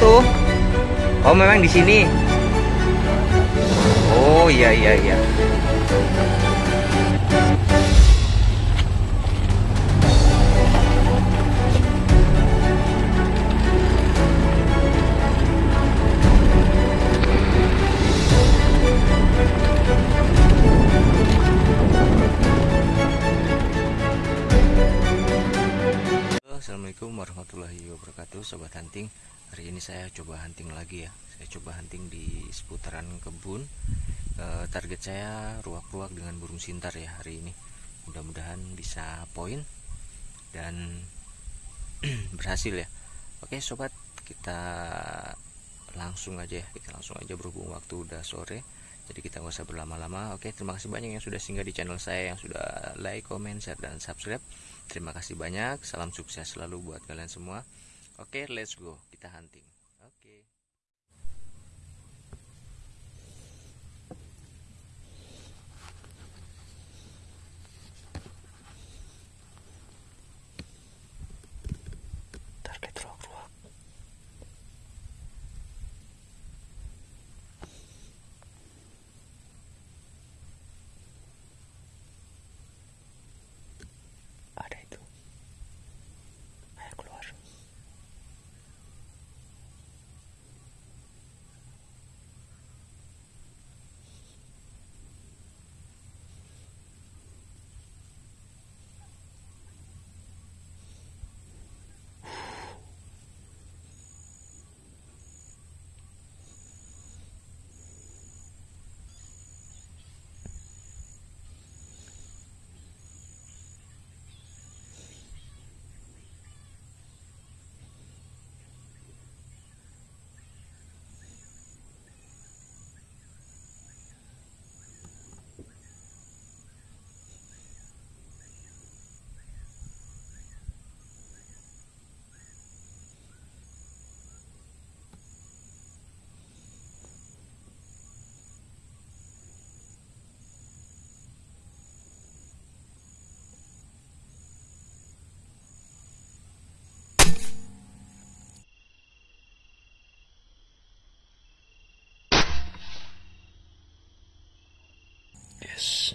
jatuh oh memang di sini? Oh iya iya iya. Assalamualaikum warahmatullahi wabarakatuh Sobat hunting Hari ini saya coba hunting lagi ya. Saya coba hunting di seputaran kebun. E, Target saya ruak-ruak dengan burung sintar ya hari ini. Mudah-mudahan bisa poin Dan berhasil ya. Oke sobat kita langsung aja ya. Kita langsung aja berhubung waktu udah sore. Jadi kita nggak usah berlama-lama. Oke terima kasih banyak yang sudah singgah di channel saya yang sudah like comment share dan subscribe. Terima kasih banyak. Salam sukses selalu buat kalian semua oke let's go. Kita hunting Yes.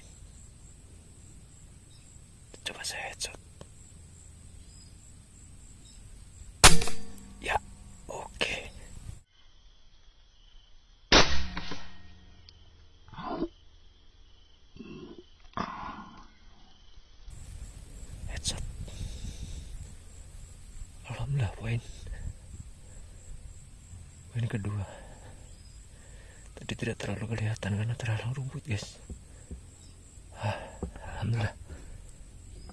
alhamdulillah poin. Poin kedua. Tadi tidak terlalu kelihatan karena terlalu rumput guys. Ah, alhamdulillah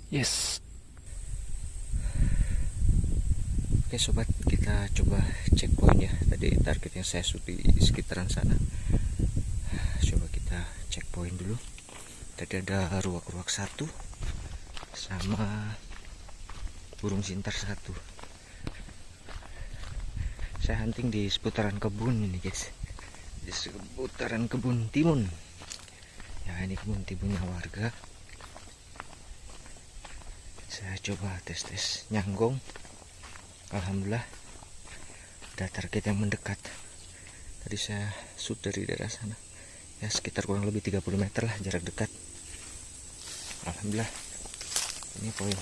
yes. Oke sobat kita coba cek poin ya. Tadi target yang saya shoot di sekitaran sana. Coba kita cek poin dulu. Tadi ada ruak-ruak satu sama burung sintar satu. Saya hunting di seputaran kebun ini guys. Di seputaran kebun timun. Ya ini kebun timunnya warga saya coba tes-tes nyanggong Alhamdulillah ada target yang mendekat. Tadi saya shoot dari daerah sana. Ya sekitar kurang lebih 30 meter lah jarak dekat. Alhamdulillah ini poin.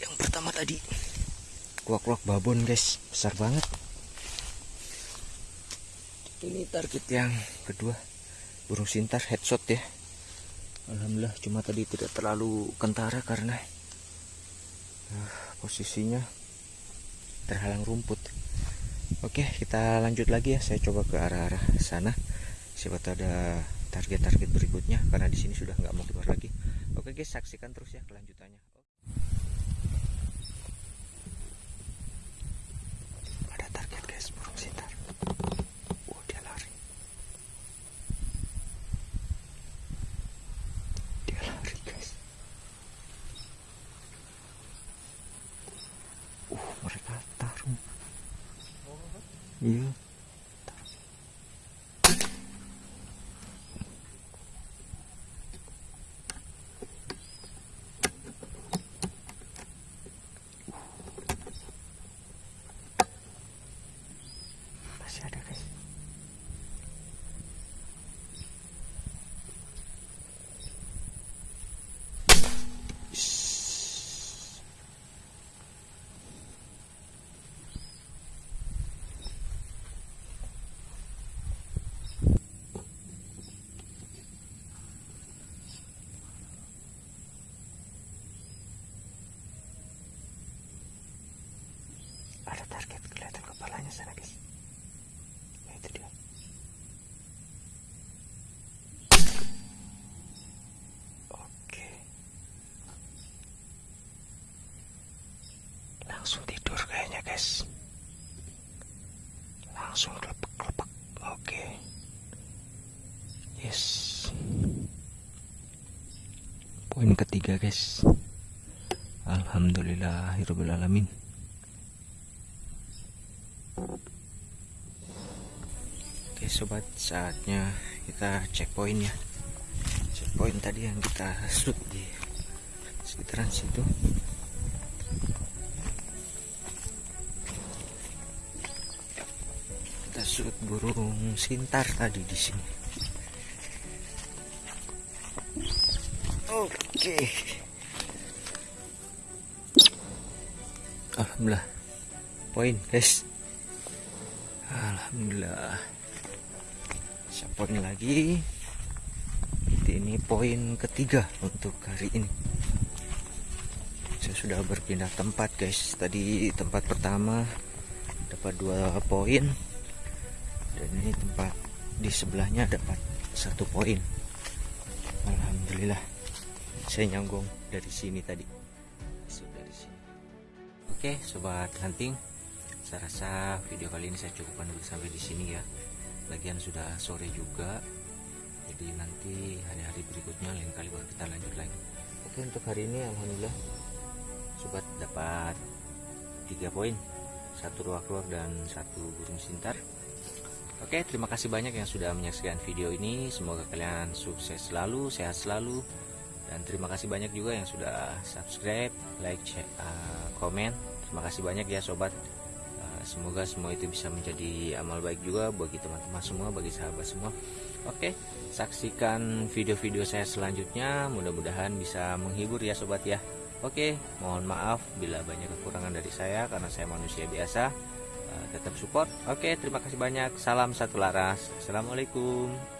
Yang pertama tadi kuak-kuak babon guys. Besar banget. Ini target yang kedua. Burung sintar headshot ya. Alhamdulillah cuma tadi tidak terlalu kentara karena posisinya terhalang rumput. Oke kita lanjut lagi ya. Saya coba ke arah-arah sana. Siapa tahu ada target-target berikutnya karena di sini sudah nggak mau keluar lagi. Oke guys saksikan terus ya kelanjutannya. Ada target guys burung sitar Yeah. Target kelihatan kepalanya sana guys. Nah, itu dia. Oke. Langsung tidur kayaknya guys. Langsung kelepek oke. Yes. Poin ketiga guys. Alhamdulillahirrahmanirrahim Oke sobat saatnya kita cek poin ya. Cek poin tadi yang kita shoot di sekitaran situ. Kita shoot burung sintar tadi di sini. Oke. Alhamdulillah. Poin guys Alhamdulillah. Poin lagi? Ini poin ketiga untuk hari ini. Saya sudah berpindah tempat guys. Tadi tempat pertama dapat dua poin. Dan ini tempat di sebelahnya dapat satu poin. Alhamdulillah. Saya nyanggung dari sini tadi. Oke sobat hunting saya rasa video kali ini saya cukupkan dulu sampai di sini ya. Lagian sudah sore juga. Jadi nanti hari-hari berikutnya lain kali baru kita lanjut lagi. Oke untuk hari ini alhamdulillah sobat dapat tiga poin. Satu ruak-ruak dan satu burung sintar. Oke terima kasih banyak yang sudah menyaksikan video ini. Semoga kalian sukses selalu sehat selalu. Dan terima kasih banyak juga yang sudah subscribe like share, uh, terima kasih banyak ya sobat semoga semua itu bisa menjadi amal baik juga bagi teman-teman semua bagi sahabat semua. Oke saksikan video-video saya selanjutnya. Mudah-mudahan bisa menghibur ya sobat ya. Oke mohon maaf bila banyak kekurangan dari saya karena saya manusia biasa. Uh, tetap support. Oke terima kasih banyak. Salam satu laras. Assalamualaikum